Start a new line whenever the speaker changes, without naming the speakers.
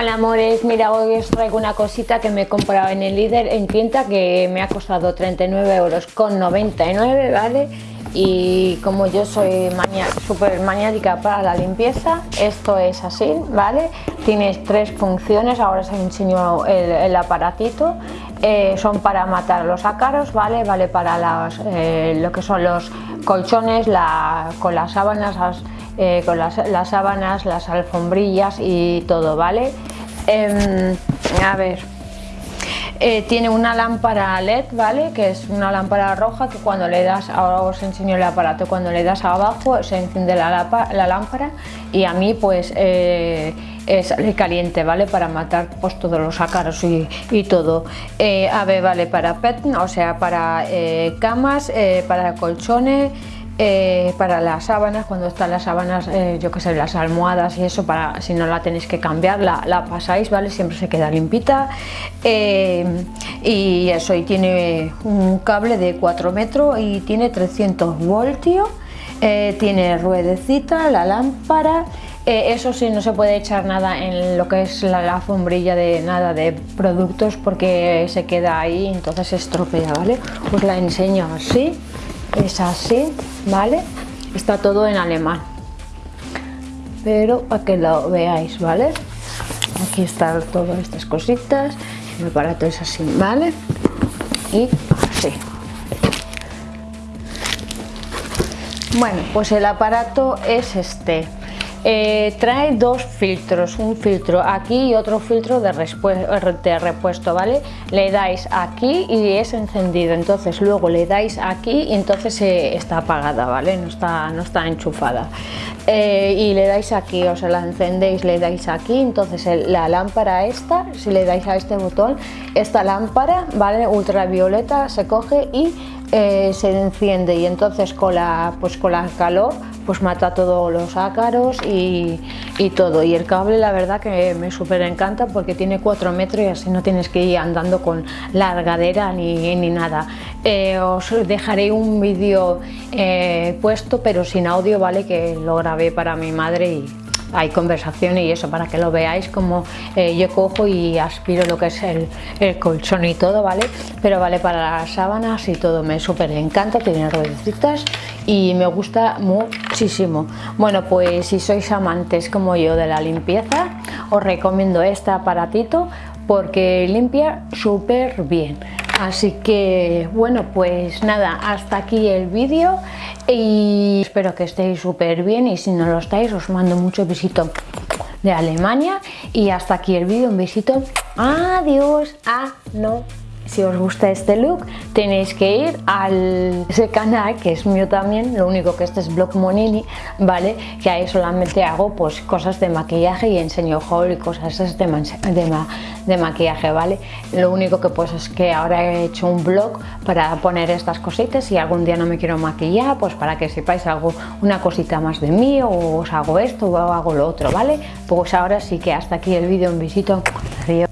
Hola amores, mira hoy os traigo una cosita que me he comprado en el líder en quinta que me ha costado 39 euros con 99, ¿vale? Y como yo soy súper maniática para la limpieza, esto es así, ¿vale? Tienes tres funciones, ahora os enseño el, aparatito. Eh, son para matar los ácaros, ¿vale? Vale para eh, lo que son los colchones, con las sábanas, eh, con las, sábanas, las alfombrillas y todo, ¿vale? Em, a ver, tiene una lámpara LED, ¿vale? Que es una lámpara roja que cuando le das, ahora os enseño el aparato, cuando le das abajo se enciende la, lámpara y a mí pues eh, caliente, ¿vale? Para matar pues todos los ácaros y, todo. a ver, vale, para pet, o sea, para camas, para colchones, eh, para las sábanas, cuando están las sábanas, eh, yo que sé, las almohadas y eso, para si no la tenéis que cambiar, la, pasáis, ¿vale? Siempre se queda limpita. Eh, y eso, y tiene un cable de 4 metros y tiene 300 voltios, tiene ruedecita, la lámpara, eso sí, no se puede echar nada en lo que es la, alfombrilla de nada de productos porque se queda ahí, entonces se estropea, ¿vale? Os la enseño así es así, ¿vale? Está todo en alemán, pero para que lo veáis, ¿vale? Aquí están todas estas cositas, el aparato es así, ¿vale? Y así. Bueno, pues el aparato es este. Eh, trae dos filtros, un filtro aquí y otro filtro de, repuesto, ¿vale? Le dais aquí y es encendido, entonces luego le dais aquí y entonces eh, está apagada, ¿vale? No está, no está enchufada. Eh, y le dais aquí, o sea, la encendéis, le dais aquí, entonces la lámpara esta, si le dais a este botón, esta lámpara, ¿vale? Ultravioleta se coge y se enciende y entonces con la, pues con la calor pues mata todos los ácaros y, todo. Y el cable la verdad que me súper encanta porque tiene 4 metros y así no tienes que ir andando con largadera ni, ni nada. Eh, os dejaré un vídeo eh, puesto pero sin audio, ¿vale? Que lo grabé para mi madre y hay conversación y eso para que lo veáis como eh, yo cojo y aspiro lo que es el, colchón y todo, ¿vale? Pero vale para las sábanas y todo, me súper encanta, tiene ruedecitas y me gusta muchísimo. Bueno, pues si sois amantes como yo de la limpieza, os recomiendo este aparatito porque limpia súper bien. Así que bueno, pues nada, hasta aquí el vídeo y espero que estéis súper bien y si no lo estáis os mando mucho besito de Alemania y hasta aquí el vídeo, un besito, adiós, ah, no si os gusta este look tenéis que ir al ese canal que es mío también lo único que este es Blog Monini vale que ahí solamente hago pues cosas de maquillaje y enseño haul y cosas de, de, de maquillaje vale lo único que pues es que ahora he hecho un blog para poner estas cositas y algún día no me quiero maquillar pues para que sepáis hago una cosita más de mí o os hago esto o hago lo otro vale pues ahora sí que hasta aquí el vídeo un besito adiós